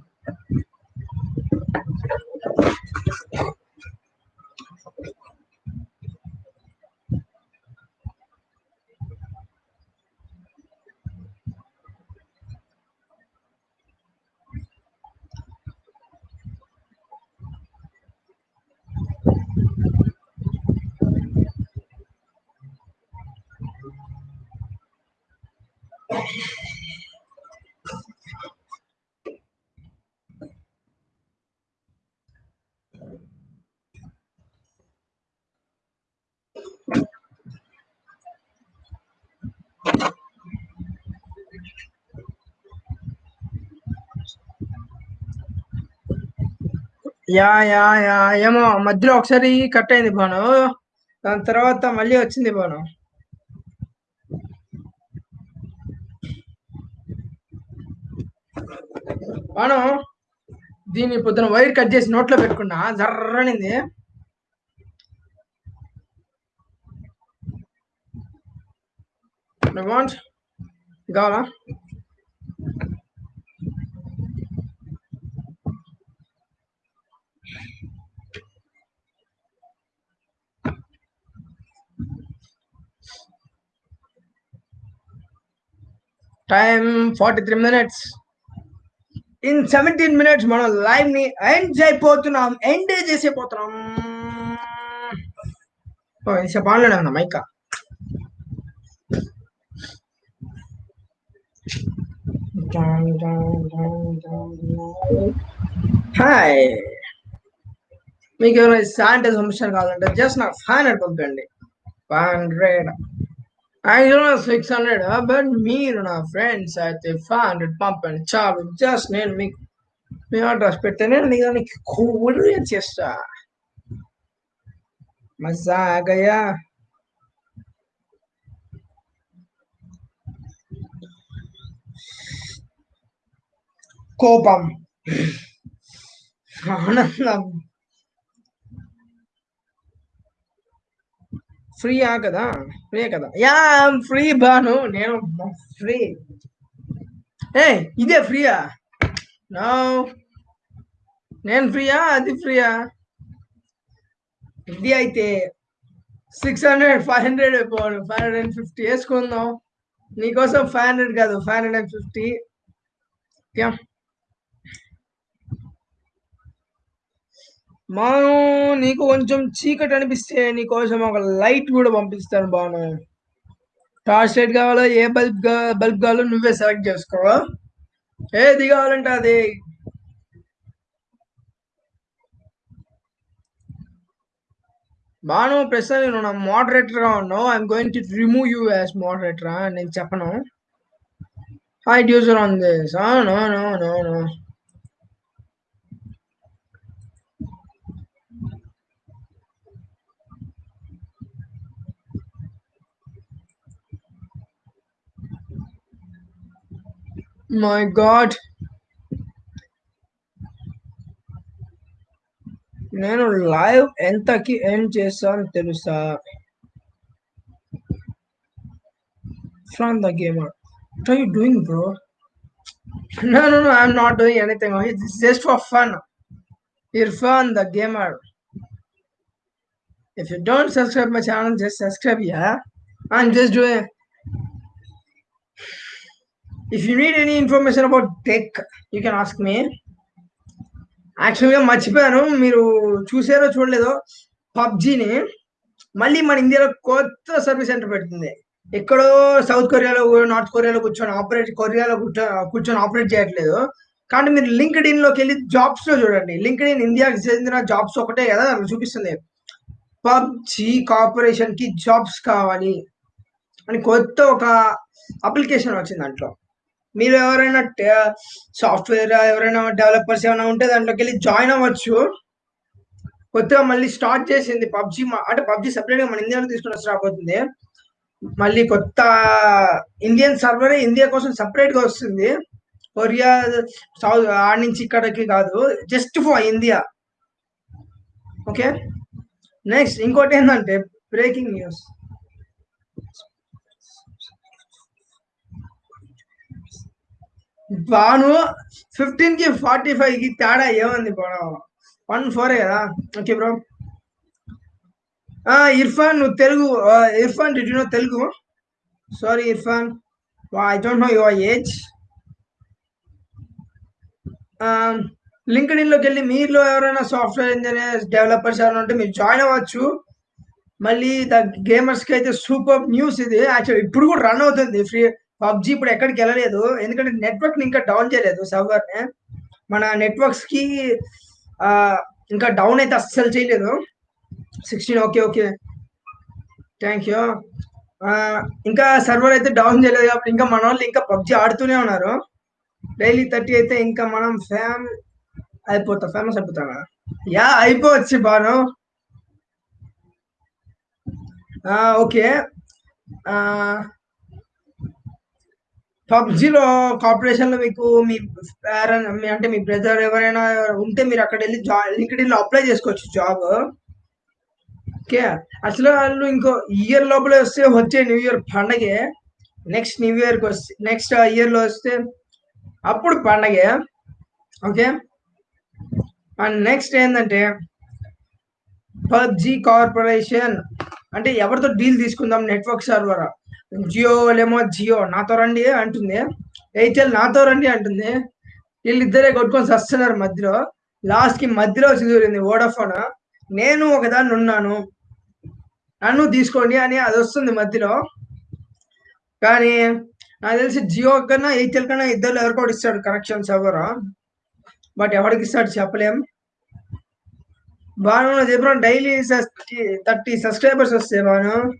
యా యా యా. ఏమో మధ్యలో ఒకసారి కట్ అయింది బాను దాని తర్వాత మళ్ళీ వచ్చింది బాను బాను దీన్ని పొద్దున వైర్ కట్ చేసి నోట్లో పెట్టుకున్నా. జర్రనింది. కావాలా? Time forty three minutes in seventeen minutes మనం లైవ్ని ఎండ్ అయిపోతున్నాం ఎండ్ చేసేపోతున్నాం ఓ ఇంత బాగానే ఉందా మైక హాయ్ మీకు ఏమైనా శానిటైజ్ సమస్యలు కావాలంటే జస్ట్ నాకు ఫైవ్ హండ్రెడ్ పంపండి ఫైవ్ హండ్రెడ్ యాక్చువల్గా సిక్స్ హండ్రెడ్ బట్ మీరు నా ఫ్రెండ్స్ అయితే ఫైవ్ హండ్రెడ్ పంపండి చాలు జస్ట్ నేను మీకు మీ అడ్రస్ పెడితే నేను నీ దానికి కూల్ చేస్తా మజా గయా కోపం ఆనందం ఫ్రీయా కదా? ఫ్రీ కదా? Yeah free Bhanu. నేను ఫ్రీ. ఏ ఇదే ఫ్రీయా? నా. నేను ఫ్రీయా? అది ఫ్రీయా? ఇది అయితే six hundred five hundred five hundred and fifty వేసుకుందాం. నీకోసం ఫైవ్ హండ్రెడ్ కాదు ఫైవ్ హండ్రెడ్ అండ్ ఫిఫ్టీ. మాను నీకు కొంచెం చీకటి అనిపిస్తే నీకోసం ఒక లైట్ కూడా పంపిస్తాను బాను. టార్చ్ లైట్ కావాలో? ఏ బల్బ్ బల్బ్ కావాలో నువ్వే సెలెక్ట్ చేసుకో ఏది కావాలంటే అది. బాను ప్రస్తుతం నేను నా మోడరేటర్గా ఉన్నావు. I'm going to remove you as moderator నేను చెప్పను. Hi user on this no no no no. My God నేను లైవ్ ఎంతకి ఎండ్ చేస్తాను తెలుసా from the gamer what are you doing bro No, no, no, I'm not doing anything. It's just for fun. Irfan, the gamer. If you don't subscribe my channel, just subscribe, yeah? I'm just doing. if you need any information about tech you can ask me యాక్చువల్గా మర్చిపోయాను. మీరు చూసారో చూడలేదో? పబ్జీని మళ్ళీ మన ఇండియాలో కొత్త service centre పెడుతుంది. ఎక్కడో సౌత్ కొరియాలో నార్త్ కొరియాలో కూర్చొని ఆపరేట్ కొరియాలో కూర్చో కూర్చొని ఆపరేట్ చేయట్లేదు. కానీ మీరు లింక్డ్ ఇన్లోకి వెళ్ళి జాబ్స్లో చూడండి. లింక్డ్ ఇన్ ఇండియాకి చెందిన జాబ్స్ ఒకటే కదా దానికి చూపిస్తుంది. పబ్జీ కార్పొరేషన్కి జాబ్స్ కావాలి అని కొత్త ఒక అప్లికేషన్ వచ్చింది దాంట్లో. మీరు ఎవరైనా సాఫ్ట్వేర్ ఎవరైనా డెవలపర్స్ ఏమైనా ఉంటే దాంట్లోకి వెళ్ళి జాయిన్ అవ్వచ్చు. కొత్తగా మళ్ళీ స్టార్ట్ చేసింది పబ్జి అంటే పబ్జి సపరేట్గా మన ఇండియాలో తీసుకుని వచ్చి రాబోతుంది. మళ్ళీ కొత్త ఇండియన్ సర్వర్ ఇండియా కోసం సపరేట్గా వస్తుంది. కొరియా సౌత్ ఆడ నుంచి ఇక్కడికి కాదు just for India. Okay? Next ఇంకోటి ఏంటంటే బ్రేకింగ్ న్యూస్. బాను ఫిఫ్టీన్కి ఫార్టీ ఫైవ్కి తేడా ఏముంది బాను వన్ ఫోర్ కదా? ఓకే బ్రో ఇర్ఫాన్ నువ్వు Telugu Irfan did know Telugu? Sorry Irfan. I don't know your age linked ఇన్లోకి వెళ్ళి మీలో ఎవరైనా సాఫ్ట్వేర్ ఇంజనీర్స్ డెవలపర్స్ ఎవరైనా ఉంటే మీరు జాయిన్ అవ్వచ్చు. మళ్ళీ ద గేమర్స్కి అయితే సూపర్ న్యూస్ ఇది. యాక్చువల్ ఇప్పుడు కూడా రన్ అవుతుంది. ఫ్రీ పబ్జి ఇప్పుడు ఎక్కడికి వెళ్ళలేదు. ఎందుకంటే నెట్వర్క్ని ఇంకా డౌన్ చేయలేదు సర్వర్ని మన నెట్వర్క్స్కి ఇంకా డౌన్ అయితే అస్సలు చేయలేదు. Sixteen okay okay thank you ఇంకా సర్వర్ అయితే డౌన్ చేయలేదు కాబట్టి ఇంకా మన వాళ్ళు ఇంకా పబ్జి ఆడుతూనే ఉన్నారు. డైలీ థర్టీ అయితే ఇంకా మనం ఫేమ్ అయిపోతాం ఫేమస్ అయిపోతాం కదా యా అయిపోవచ్చు బాను. ఆ, ఓకే ఆ, పబ్జిలో కార్పొరేషన్లో మీకు మీ మీ అంటే మీ బ్రదర్ ఎవరైనా ఉంటే మీరు అక్కడ వెళ్ళి జాబ్ లింక్డ్లో అప్లై చేసుకోవచ్చు జాబ్ ఓకే అసలు వాళ్ళు ఇంకో ఇయర్ లోపల వస్తే వచ్చే న్యూ ఇయర్ పండగే. నెక్స్ట్ న్యూ ఇయర్కి వస్తే నెక్స్ట్ ఇయర్లో వస్తే అప్పుడు పండగే. ఓకే అండ్ నెక్స్ట్ ఏంటంటే పబ్జి కార్పొరేషన్. అంటే ఎవరితో డీల్ తీసుకుందాం నెట్వర్క్ సర్వరా? జియో వాళ్ళేమో జియో నాతో రండి అంటుంది. ఎయిర్టెల్ నాతో రండి అంటుంది. వీళ్ళిద్దరే కొట్టుకొని వస్తున్నారు మధ్యలో. లాస్ట్కి మధ్యలో చదివింది ఓడాఫోన్ వోడాఫోన్. నేను ఒకదాన్ని ఉన్నాను. నన్ను తీసుకోండి అని అది వస్తుంది మధ్యలో. కానీ నాకు తెలిసి జియో కన్నా ఎయిర్టెల్ కన్నా ఇద్దరు ఎవరికోటి ఇస్తాడు కనెక్షన్ ఎవరు. బట్ ఎవరికి ఇస్తాడు చెప్పలేం. బాను చెప్పిన డైలీ థర్టీ సబ్స్క్రైబర్స్ వస్తాయి బాను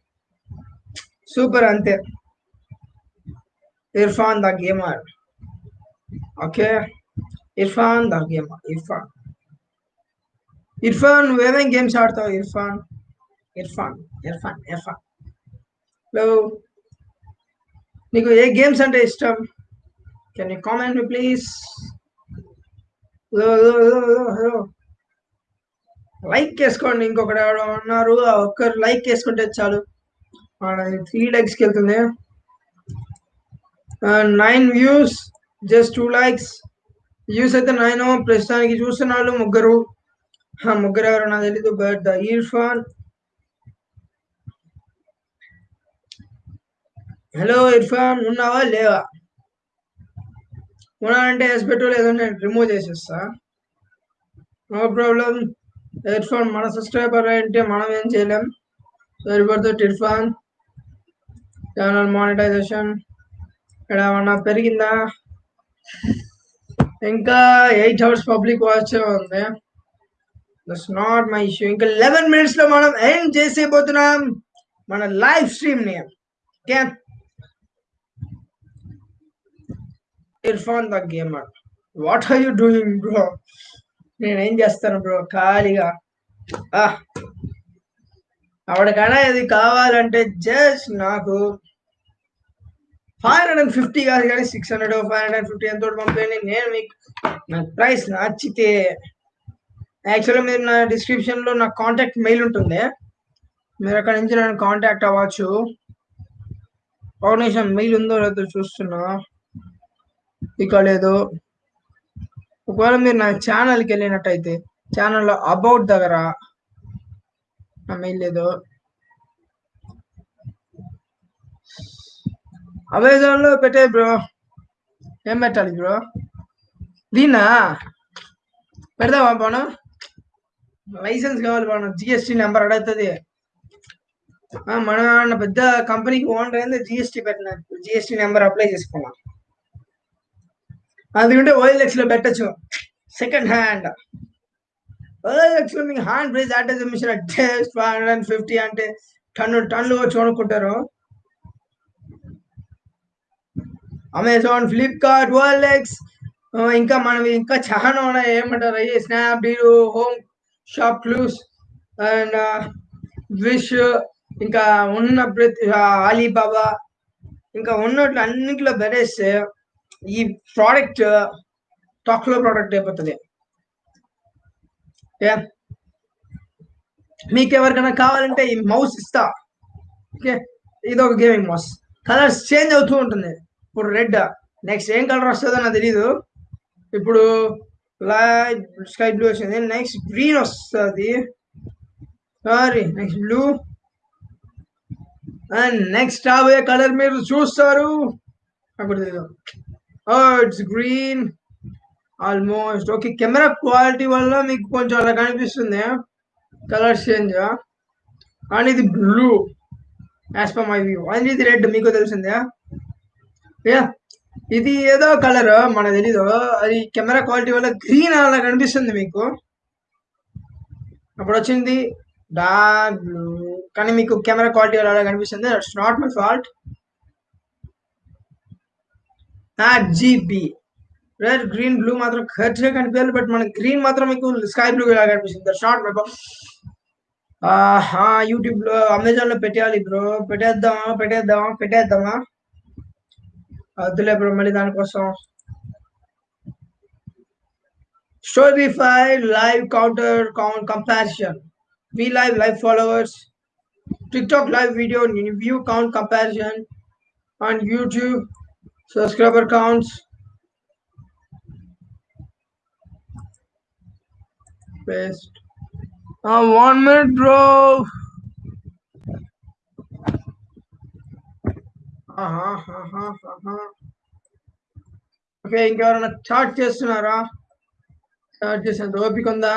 సూపర్ అంతే. Irfan the gamer. Okay? Irfan the gamer Irfan. Irfan నువ్వేమేం games ఆడతావు? ఇర్ఫాన్. ఇర్ఫాన్ ఇర్ఫాన్ ఇర్ఫాన్. హలో? నీకు ఏ గేమ్స్ అంటే ఇష్టం? Can you comment me please like చేసుకోండి ఇంకొకటి ఎవరో ఉన్నారు. ఒక్కరు లైక్ చేసుకుంటే చాలు. త్రీ లైక్స్కి వెళ్తుంది nine views just two likes views అయితే నైన్ ప్రస్తుతానికి చూస్తున్న వాళ్ళు ముగ్గురు. ముగ్గురు ఎవరు నాకు తెలీదు but the Irfan hello Irfan ఉన్నావా లేవా? ఉన్నానంటే ఎస్ పెట్టు లేదంటే రిమూవ్ చేసేస్తా. నో ప్రాబ్లం ఇర్ఫాన్ మన సబ్స్క్రైబర్ అంటే మనం ఏం చేయలేం. సరిపడుతుంది ఇర్ఫాన్ ఛానల్ మానిటైజేషన్ ఇక్కడ ఏమన్నా పెరిగిందా? ఇంకా ఎయిట్ అవర్స్ పబ్లిక్ వాచ్ ఉంది. దట్స్ నాట్ మై ఇష్యూ ఇంకా లెవెన్ మినిట్స్లో మనం ఏం చేసేపోతున్నాం మన live స్ట్రీమ్ని. Okay? Irfan the gamer. What are you doing bro నేనేం చేస్తాను బ్రో ఖాళీగా. ఆ ఇది కావాలంటే జస్ట్ నాకు ఫైవ్ హండ్రెడ్ అండ్ ఫిఫ్టీ కాదు కానీ six hundred five hundred fifty ఎంతో పంపేయండి. నేను మీకు నా ప్రైస్ నచ్చితే యాక్చువల్గా మీరు నా డిస్క్రిప్షన్లో నా కాంటాక్ట్ మెయిల్ ఉంటుంది. మీరు అక్కడ నుంచి నన్ను కాంటాక్ట్ అవ్వచ్చు. ఒక నిమిషం మెయిల్ ఉందో లేదో చూస్తున్నా. ఇక లేదు. ఒకవేళ మీరు నా ఛానల్కి వెళ్ళినట్టయితే ఛానల్లో అబౌట్ దగ్గర నా మెయిల్ లేదు అమెజాన్లో పెట్టే బ్రో ఏం పెట్టాలి బ్రో దీన్నా పెడదామా బాను లైసెన్స్ కావాలి బాను జిఎస్టీ నెంబర్ అడుగుతుంది ఆ, మన మన పెద్ద కంపెనీకి ఓనర్ అయింది జిఎస్టీ పెట్టిన జిఎస్టీ నెంబర్ అప్లై చేసుకున్నాం అందుకంటే ఓఎల్ఎక్స్లో పెట్టచ్చు సెకండ్ హ్యాండ్ ఓఎల్ఎక్స్లో మీకు హ్యాండ్ ప్రైస్ మిషన్ అంటే ఫైవ్ హండ్రెడ్ అండ్ ఫిఫ్టీ అంటే టన్ను టన్నులు వచ్చి కొనుక్కుంటారు అమెజాన్ ఫ్లిప్కార్ట్ ఓఎల్ఎక్స్ ఇంకా మనం ఇంకా చాలా ఉన్నాయి. ఏమంటారు? అయ్యి Snapdeal home shop clues and Wish ఇంకా ఉన్న ప్రతి అలీబాబా ఇంకా ఉన్నట్లు అన్నింటిలో బెరేస్తే ఈ ప్రోడక్ట్ టాక్లో ప్రోడక్ట్ అయిపోతుంది. ఓకే మీకు ఎవరికైనా కావాలంటే ఈ మౌస్ ఇస్తా. ఓకే ఇది ఒక గేమింగ్ మౌస్ కలర్స్ చేంజ్ అవుతూ ఉంటుంది. ఇప్పుడు రెడ్ నెక్స్ట్ ఏం కలర్ వస్తుందో నాకు తెలీదు. ఇప్పుడు లైట్ స్కై బ్లూ వచ్చింది. నెక్స్ట్ గ్రీన్ వస్తుంది. Sorry next blue and next రాబోయే కలర్ మీరు చూస్తారు. అప్పుడు తెలీదు. Oh, it's green almost okay camera quality వల్ల మీకు కొంచెం అలా కనిపిస్తుంది. కలర్ చేంజ్ అండ్ ఇది blue as per my view and ఇది రెడ్ మీకు తెలిసిందే. యా ఇది ఏదో కలర్ మన తెలీదు. అది కెమెరా క్వాలిటీ వల్ల గ్రీన్ అలా కనిపిస్తుంది మీకు. అప్పుడు వచ్చింది డార్క్ బ్లూ కానీ మీకు కెమెరా క్వాలిటీ వల్ల అలా కనిపిస్తుంది. That's not my fault GB red green blue మాత్రం కరెక్ట్గా కనిపించాలి బట్ మన గ్రీన్ మాత్రం మీకు స్కై బ్లూ ఇలా కనిపిస్తుంది దట్స్ నాట్ మై యూట్యూబ్లో అమెజాన్లో పెట్టేయాలి బ్రో పెట్టేద్దామా పెట్టేద్దామా పెట్టేద్దామా వద్దులే బ్రో మళ్ళీ దానికోసం storify live counter count comparison v live live followers TikTok live video view count comparison on YouTube subscriber counts paste uh, one minute bro. Okay ఇంకెవరైనా chat చేస్తున్నారా? Chat చేసేంత ఓపిక ఉందా?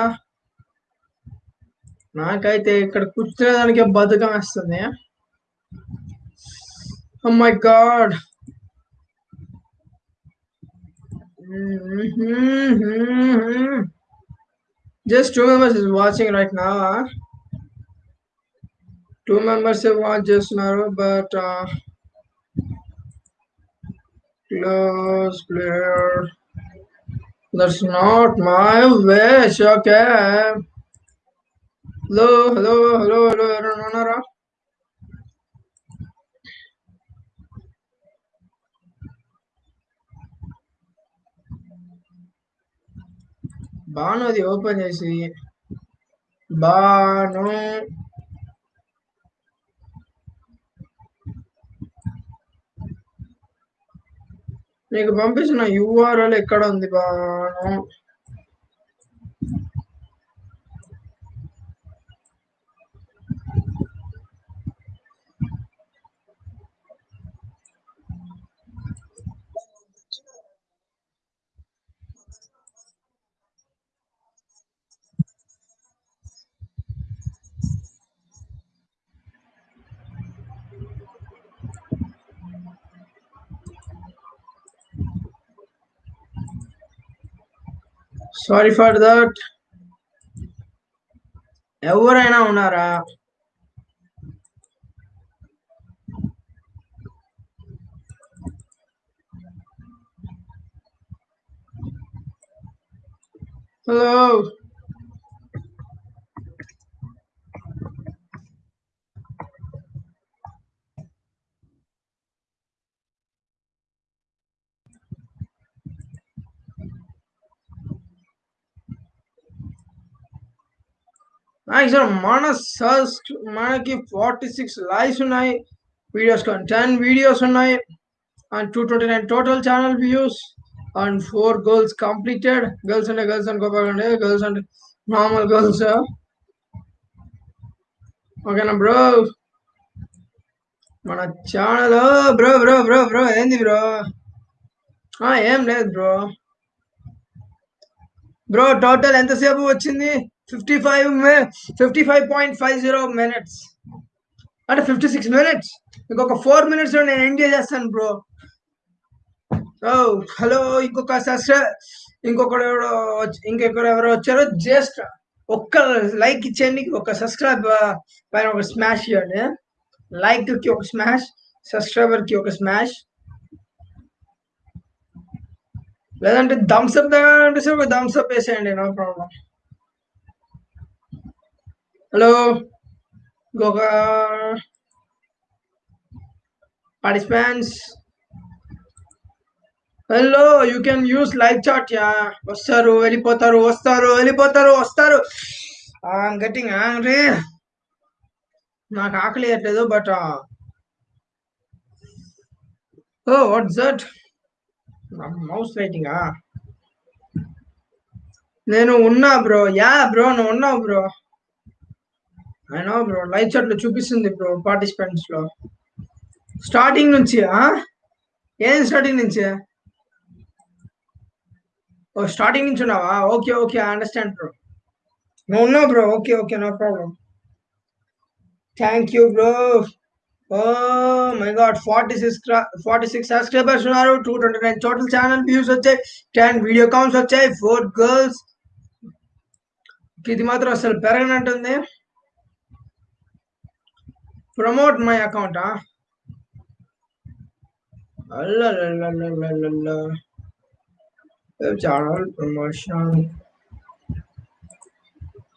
నాకైతే ఇక్కడ కూర్చునేదానికే బతుకం వేస్తుంది. My god Just two members is watching right now. Huh? Two members have watched just now, but uh, close player. That's not my wish. Okay. Hello, hello, hello, hello, hello, Banu అది open చేసి బాను నీకు పంపిస్తున్న URL ఎక్కడ ఉంది Banu sorry for that ఎవరైనా ఉన్నారా hello sir మన search మనకి ఫార్టీ సిక్స్ లైవ్స్ ఉన్నాయి వీడియోస్ కానీ టెన్ వీడియోస్ ఉన్నాయి and two twenty nine total channel views and four girls completed girls అంటే గర్ల్స్ అనుకోకండి గర్ల్స్ అంటే నార్మల్ గర్ల్స్ ఓకేనా బ్రో మన channel bro bro bro bro ఏంది బ్రో ఏం లేదు బ్రో బ్రో టోటల్ ఎంతసేపు వచ్చింది? Fifty five fifty five point five zero minutes అంటే ఫిఫ్టీ సిక్స్ మినిట్స్ ఇంకొక ఫోర్ మినిట్స్లో నేను ఎంజాయ్ చేస్తాను బ్రో ఓ హలో ఇంకొక సబ్స్క్రైబ్ ఇంకొకడు ఎవరో ఇంకొకరు ఎవరో వచ్చారో జస్ట్ ఒక్క లైక్ ఇచ్చేయండి ఒక సబ్స్క్రైబ్ పైన ఒక స్మాష్ ఇవ్వండి. లైక్కి ఒక స్మాష్ సబ్స్క్రైబర్కి ఒక స్మాష్ లేదంటే థమ్స్ దగ్గర అంటే సార్ ఒక థమ్స్అప్ వేసేయండి నో ప్రాబ్లం హలో ఇంకొక participants hello you can use live chat yeah వస్తారు వెళ్ళిపోతారు వస్తారు వెళ్ళిపోతారు వస్తారు. గట్టింగ్ రే నాకు ఆకలి వేయట్లేదు but oh what's that mouse రైటింగా నేను ఉన్నా బ్రో యా బ్రో నువ్వు ఉన్నావు బ్రో అయినా బ్రో లైవ్ చాట్లో చూపిస్తుంది బ్రో పార్టిసిపెంట్స్లో. స్టార్టింగ్ నుంచి ఆ? ఏం స్టార్టింగ్ నుంచి? ఓ స్టార్టింగ్ నుంచి ఉన్నావా? ఓకే ఓకే అండర్స్టాండ్ బ్రో నువ్వు ఉన్నావు bro okay okay no problem thank you bro oh my god forty six forty six subscribers ఉన్నారు. Two twenty nine total channel views వచ్చాయి. టెన్ వీడియో కౌంట్స్ వచ్చాయి. Four girls ఇది మాత్రం అసలు పెరగనంటుంది. promote my account ah. La la la la la la la channel promotion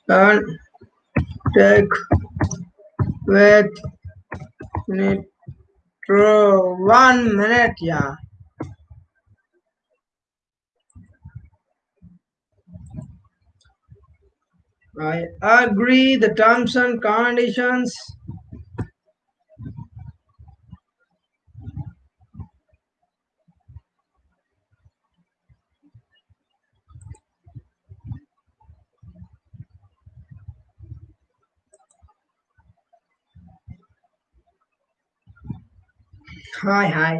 and take with nitro one minute yeah I agree the terms and conditions hi hi.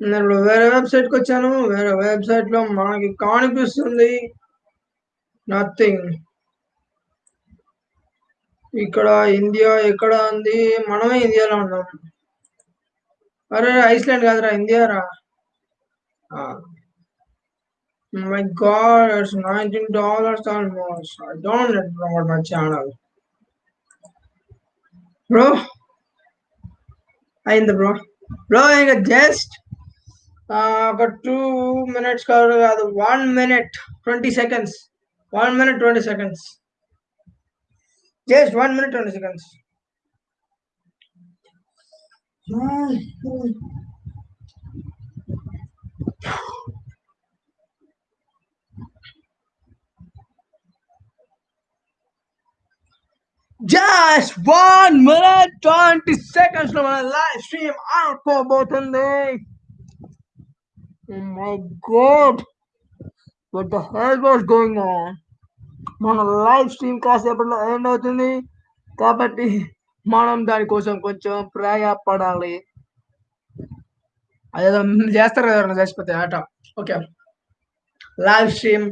నేను వేరే వెబ్సైట్కి వచ్చాను. వేరే వెబ్సైట్లో మనకి కనిపిస్తుంది నథింగ్ ఇక్కడ ఇండియా ఎక్కడ ఉంది? మనమే ఇండియాలో ఉన్నాం. అరే ఐస్లాండ్ కాదురా ఇండియా రా my god it's nineteen dollars almost I don't net promote my channel bro అయింది bro. blowing a jest. Uh, got two minutes, uh, one minute, 20 seconds. One minute, 20 seconds. Just one minute, 20 seconds. Hmm, hmm. Just one minute twenty సెకండ్స్లో మన live stream ఆడుకోబోతుంది my god what the hell was going on మన live stream కాసేపట్లో end అవుతుంది. కాబట్టి మనం దానికోసం కొంచెం ప్రయాపడాలి. అదేదో చేస్తారు కదా ఎవరైనా చచ్చిపోతే? ఆట. ఓకే లైవ్ స్ట్రీమ్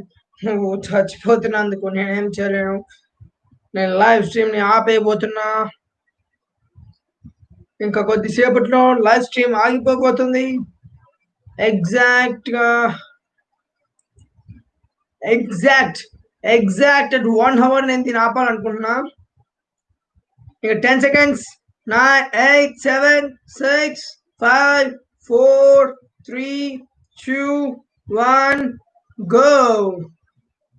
నువ్వు చచ్చిపోతున్నందుకు నేనేం చేయలేను. నేను లైవ్ స్ట్రీమ్ని ఆపేయబోతున్నా. ఇంకా కొద్దిసేపట్లో లైవ్ స్ట్రీమ్ ఆగిపోబోతుంది. ఎగ్జాక్ట్గా exact exact at one hour నేను దీన్ని ఆపాలనుకుంటున్నా. ఇక ten seconds nine eight seven six five four three two one go